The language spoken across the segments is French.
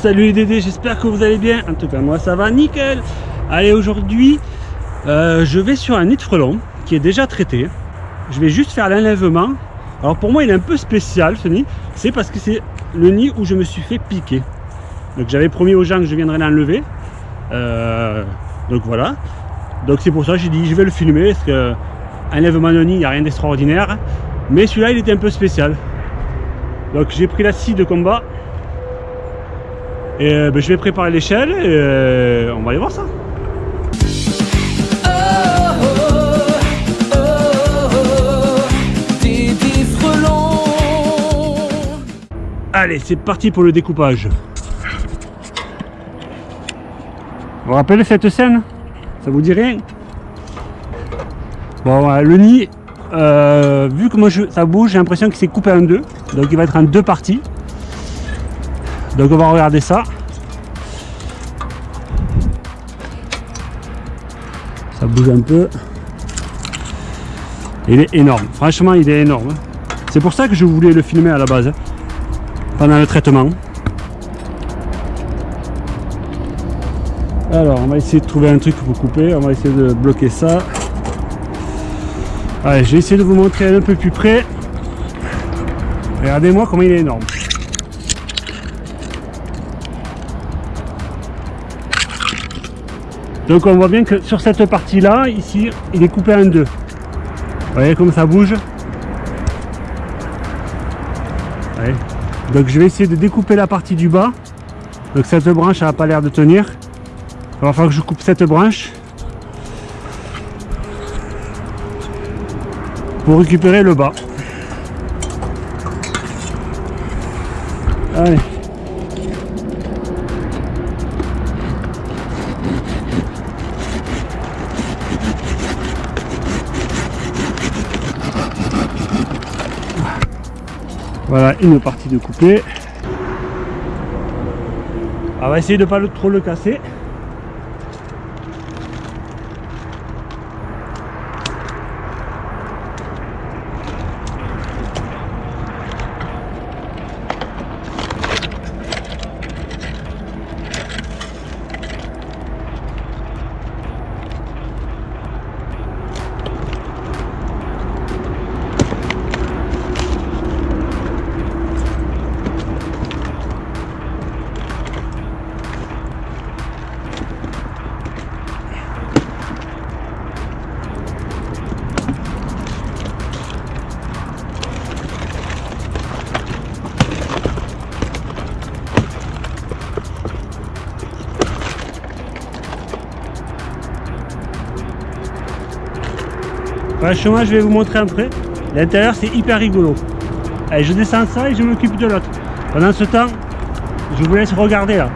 Salut les Dédés, j'espère que vous allez bien. En tout cas, moi ça va nickel. Allez, aujourd'hui, euh, je vais sur un nid de frelon qui est déjà traité. Je vais juste faire l'enlèvement. Alors pour moi, il est un peu spécial ce nid. C'est parce que c'est le nid où je me suis fait piquer. Donc j'avais promis aux gens que je viendrais l'enlever. Euh, donc voilà. Donc c'est pour ça que j'ai dit je vais le filmer parce que enlèvement de nid, il n'y a rien d'extraordinaire. Mais celui-là, il était un peu spécial. Donc j'ai pris la scie de combat. Et euh, ben, je vais préparer l'échelle et euh, on va aller voir ça. Allez, c'est parti pour le découpage. Vous vous rappelez cette scène? Ça vous dit rien? Bon, le nid, euh, vu que moi je, ça bouge, j'ai l'impression qu'il s'est coupé en deux. Donc il va être en deux parties. Donc on va regarder ça. Ça bouge un peu. Il est énorme. Franchement, il est énorme. C'est pour ça que je voulais le filmer à la base. Hein, pendant le traitement. Alors, on va essayer de trouver un truc pour couper. On va essayer de bloquer ça. Allez, je vais essayer de vous montrer un peu plus près. Regardez-moi comment il est énorme. Donc on voit bien que sur cette partie là, ici, il est coupé en deux. Vous voyez comme ça bouge? Donc je vais essayer de découper la partie du bas. Donc cette branche n'a pas l'air de tenir. Il va falloir que je coupe cette branche. Pour récupérer le bas. Allez. Une partie de coupé. On va essayer de ne pas trop le casser. Franchement, je vais vous montrer après. L'intérieur, c'est hyper rigolo. Allez, je descends ça et je m'occupe de l'autre. Pendant ce temps, je vous laisse regarder là.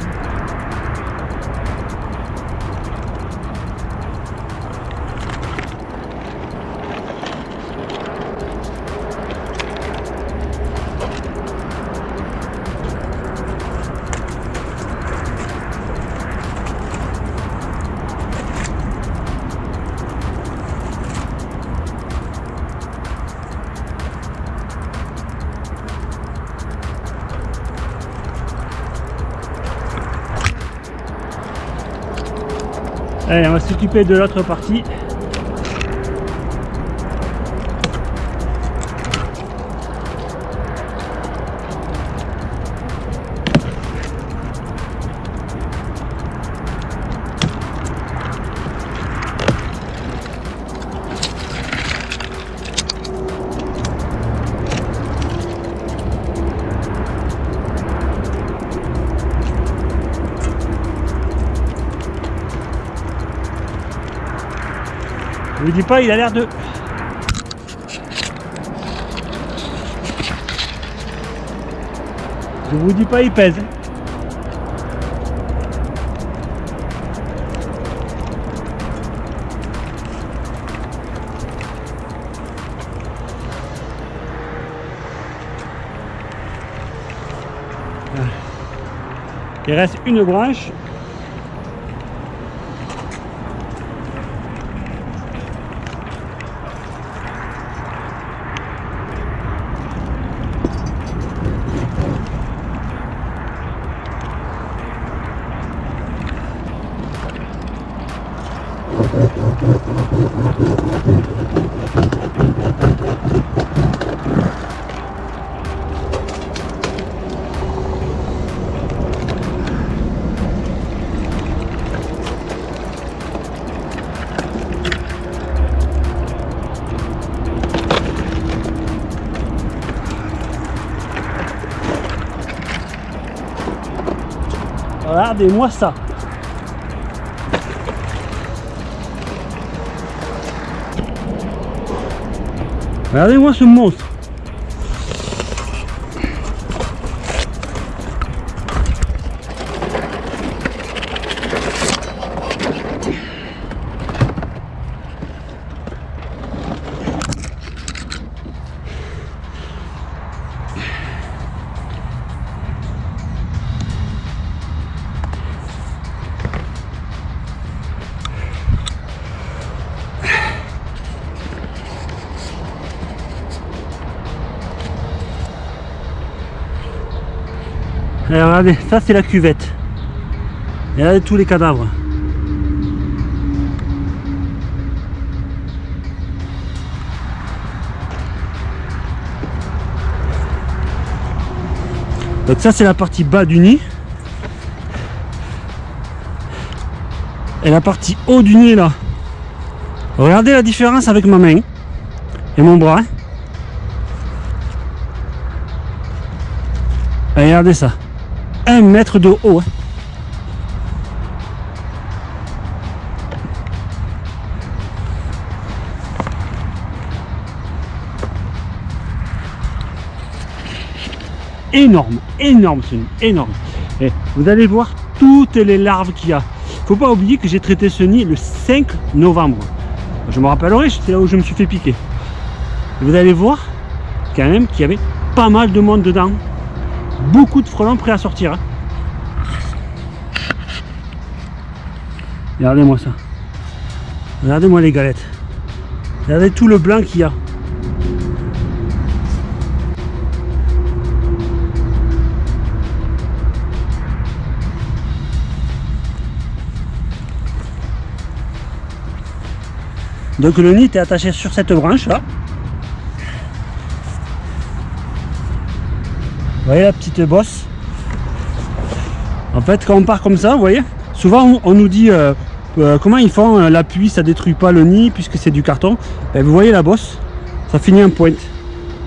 Allez, on va s'occuper de l'autre partie. Je vous dis pas, il a l'air de... Je vous dis pas, il pèse. Il reste une branche Regardez-moi ça. Regardez-moi ce monstre. Regardez, ça c'est la cuvette. Et regardez tous les cadavres. Donc ça c'est la partie bas du nid. Et la partie haut du nid là. Regardez la différence avec ma main et mon bras. regardez ça. 1 mètre de haut. Énorme, énorme ce nid, énorme. Et vous allez voir toutes les larves qu'il y a. Faut pas oublier que j'ai traité ce nid le 5 novembre. Je me rappellerai, c'est là où je me suis fait piquer. vous allez voir quand même qu'il y avait pas mal de monde dedans beaucoup de frelons prêts à sortir. Hein. Regardez-moi ça. Regardez-moi les galettes. Regardez tout le blanc qu'il y a. Donc le nid est attaché sur cette branche là. Vous voyez la petite bosse En fait, quand on part comme ça, vous voyez, souvent on, nous dit euh, euh, comment ils font euh, l'appui, ça détruit pas le nid puisque c'est du carton. Ben, vous voyez la bosse, ça finit en pointe.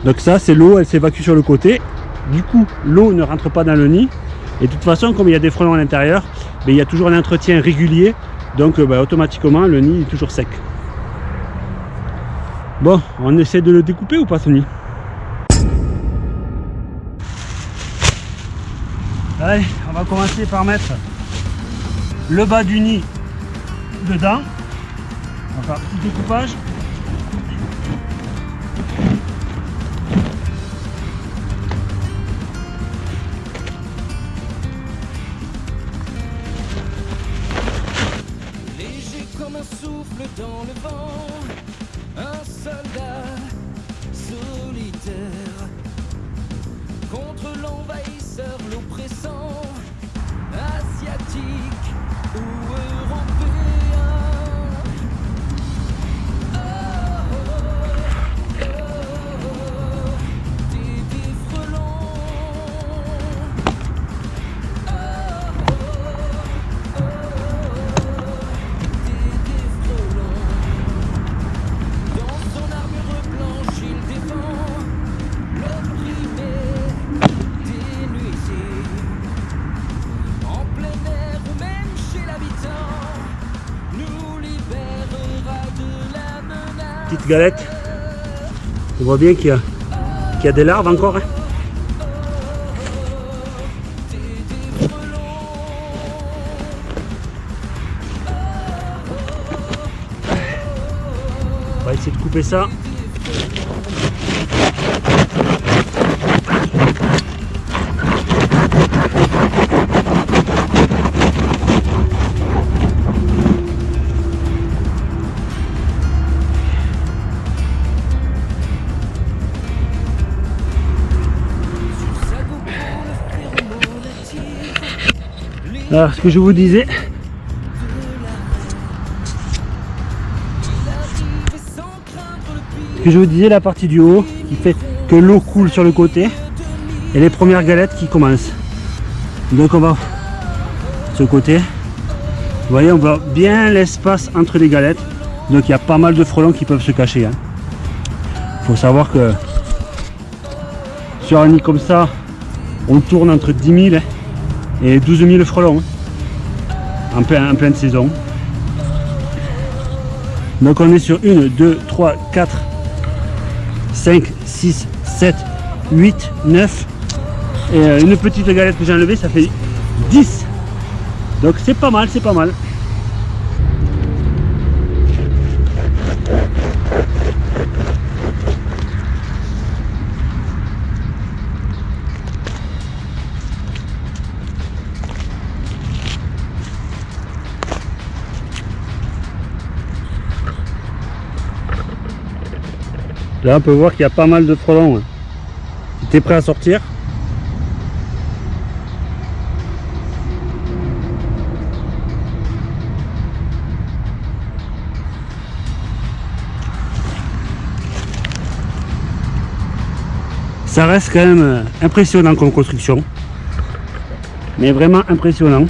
Donc ça, c'est l'eau, elle s'évacue sur le côté. Du coup, l'eau ne rentre pas dans le nid. Et de toute façon, comme il y a des frelons à l'intérieur, ben, il y a toujours un entretien régulier. Donc ben, automatiquement, le nid est toujours sec. Bon, on essaie de le découper ou pas ce nid Allez, on va commencer par mettre le bas du nid dedans. On va faire un petit découpage. Léger comme un souffle dans le vent, un soldat solitaire fatigue Galette. On voit bien qu'il y, a- qu'il y a des larves encore. hein. On va essayer de couper ça. Alors, ce que je vous disais, que je vous disais, la partie du haut qui fait que l'eau coule sur le côté et les premières galettes qui commencent. Donc on va ce côté. Vous voyez, on voit bien l'espace entre les galettes. Donc il y a pas mal de frelons qui peuvent se cacher. Hein. faut savoir que sur un nid comme ça, on tourne entre 10 000 et 12 000 frelons hein, en, plein, en pleine saison. Donc on est sur 1, 2, 3, 4, 5, 6, 7, 8, 9 et euh, une petite galette que j'ai enlevée ça fait 10 donc c'est pas mal c'est pas mal Là on peut voir qu'il y a pas mal de frelons. Tu es prêt à sortir? Ça reste quand même euh, impressionnant comme construction. Mais vraiment impressionnant.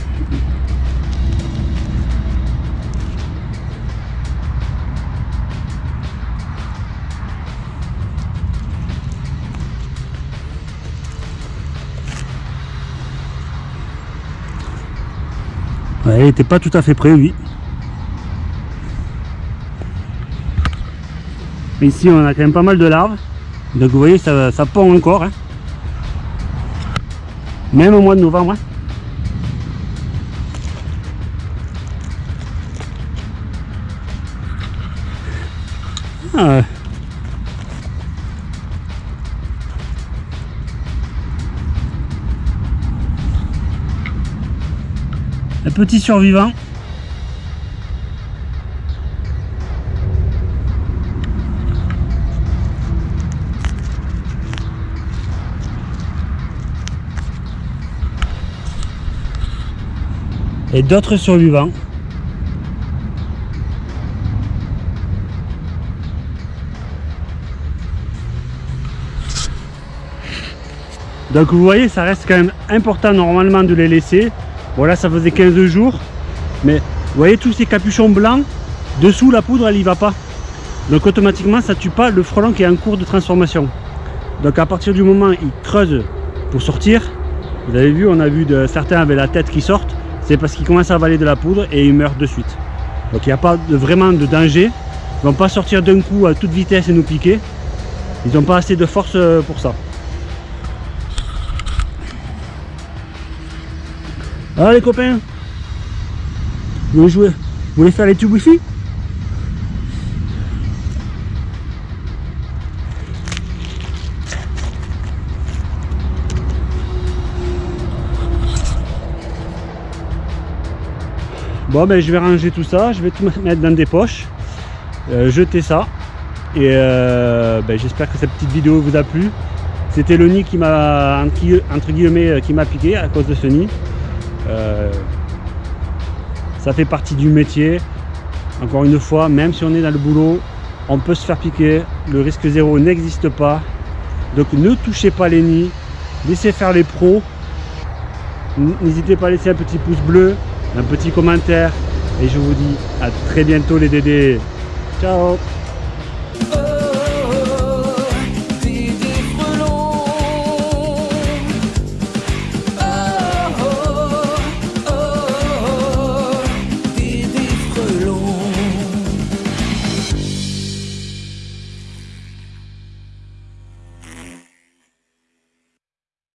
Il n'était pas tout à fait prêt, lui. Ici, on a quand même pas mal de larves. Donc vous voyez, ça, ça pond encore. Hein. Même au mois de novembre. Hein. Ah. Un petit survivant. et d'autres survivants. Donc vous voyez, ça reste quand même important normalement de les laisser. Voilà, ça faisait 15 jours. Mais vous voyez tous ces capuchons blancs, dessous la poudre, elle y va pas. Donc automatiquement, ça tue pas le frelon qui est en cours de transformation. Donc à partir du moment où il creuse pour sortir, vous avez vu, on a vu de, certains avaient la tête qui sortent c'est parce qu'ils commencent à avaler de la poudre et ils meurent de suite. Donc il n'y a pas vraiment de danger. Ils ne vont pas sortir d'un coup à toute vitesse et nous piquer. Ils n'ont pas assez de force euh, pour ça. Ah les copains Vous voulez jouer Vous voulez faire les tubes wifi Bon ben je vais ranger tout ça, je vais tout mettre dans des poches, euh, jeter ça. Et euh, ben, j'espère que cette petite vidéo vous a plu. C'était le nid qui m'a entre guillemets euh, qui m'a piqué à cause de ce nid. Ça fait partie du métier. Encore une fois, même si on est dans le boulot, on peut se faire piquer. Le risque zéro n'existe pas. Donc ne touchez pas les nids. Laissez faire les pros. N'hésitez pas à laisser un petit pouce bleu un petit commentaire et je vous dis à très bientôt les dédés. Ciao